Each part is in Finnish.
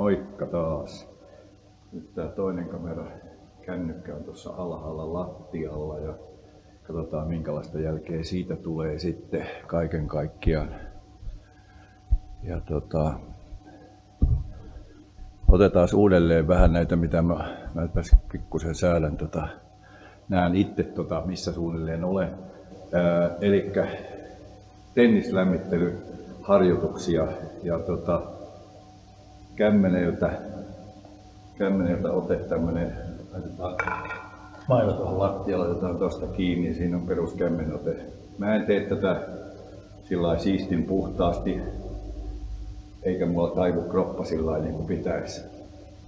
Moikka taas. Nyt tää toinen kamera kännykkä on tuossa alhaalla lattialla ja katsotaan minkälaista jälkeä siitä tulee sitten kaiken kaikkiaan. Ja tota, otetaan uudelleen vähän näitä, mitä mä, mä pikkusen säädän. Tota, näen itse, tota, missä suunnilleen olen. Eli tennislämmittelyharjoituksia ja tota, kämmeneltä, kämmeneltä ote tämmönen, laitetaan mailla tuohon lattialle, laitetaan tuosta kiinni ja siinä on peruskämmenote. Mä en tee tätä sillä siistin puhtaasti, eikä mulla taivu kroppa sillä niin kuin pitäisi.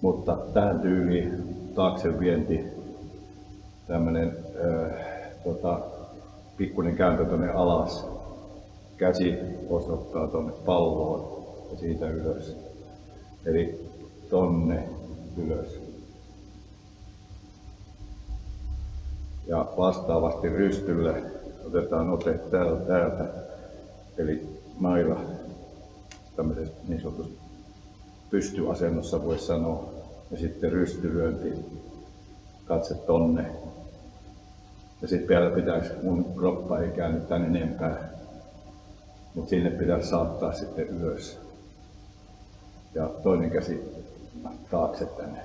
Mutta tähän tyyliin taakse vienti, tämmönen äh, tota, pikkuinen kääntö tuonne alas, käsi osoittaa tuonne palloon ja siitä ylös. Eli tonne ylös. Ja vastaavasti rystylle otetaan ote täältä, täältä eli mailla tämmöisessä niin sanotusti pystyasennossa voi sanoa. Ja sitten rystylyönti, katse tonne. Ja sitten vielä pitäisi, mun kroppa ei käänny tänne enempää, mutta sinne pitäisi saattaa sitten ylös. Ja toinen käsi taakse tänne.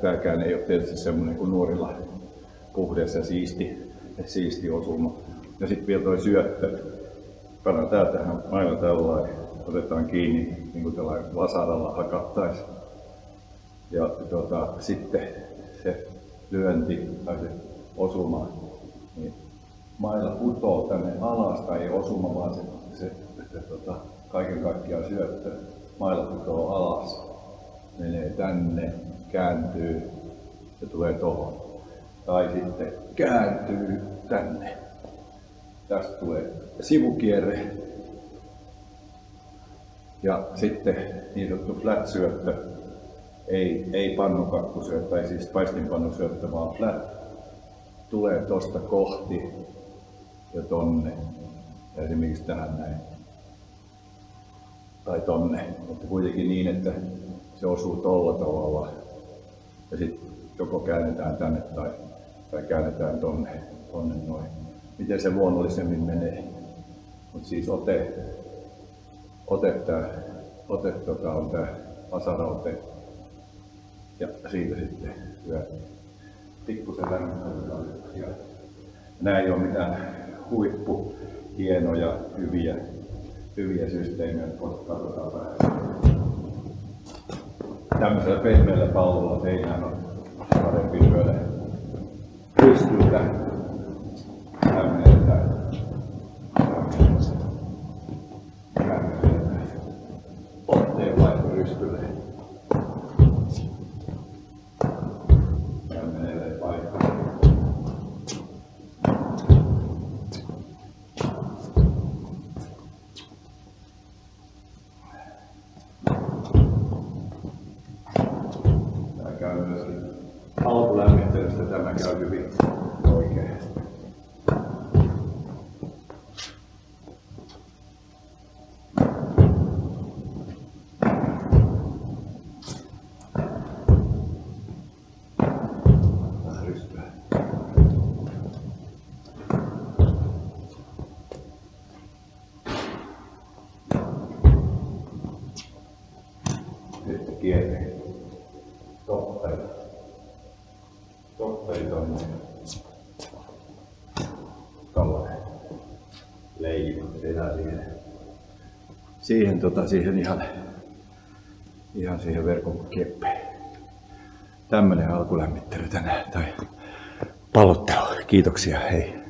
Tämäkään ei ole tietysti semmoinen kuin nuorilla puhdas ja siisti, siisti osuma. Ja sitten vielä toi syöttö. Pannaan tää tähän mailla tällainen, otetaan kiinni niin kuin tällainen vasaralla hakattaisi. Ja tuota, sitten se lyönti tai se osuma, niin mailla putoo tänne alas tai ei osuma, vaan se, se, se tota, kaiken kaikkiaan syöttö. Mailla putoo alas, menee tänne, kääntyy ja tulee tuohon. Tai sitten kääntyy tänne. Tästä tulee sivukierre. Ja sitten niin sanottu flat syöttö, ei, ei pannukakkusyöttö, tai siis paistinpannusyöttö, vaan flat tulee tosta kohti ja tonne. Ja esimerkiksi tähän näin. Tai tonne. Mutta kuitenkin niin, että se osuu tolla tavalla. Ja sitten joko käännetään tänne tai, tai käännetään tonne, tonne noin. Miten se luonnollisemmin menee. Mutta siis ote, ote, tää, ote tota, on tämä vasaraote. Ja siitä sitten hyvä pikkusen lämmittelyä. Nämä ei ole mitään huippu hienoja, hyviä, hyviä systeemejä, mutta katsotaan vähän. Tämmöisellä pehmeällä pallolla seinään on parempi lyödä. Pystyltä alkulämmittelystä tämä käy hyvin oikein. Sitten kierre topperi. Topperi tonne. Tällainen leima. Tehdään siihen, siihen, tota, siihen ihan, ihan siihen verkon keppeen. Tämmönen alkulämmittely tänään tai pallottelu. Kiitoksia, hei.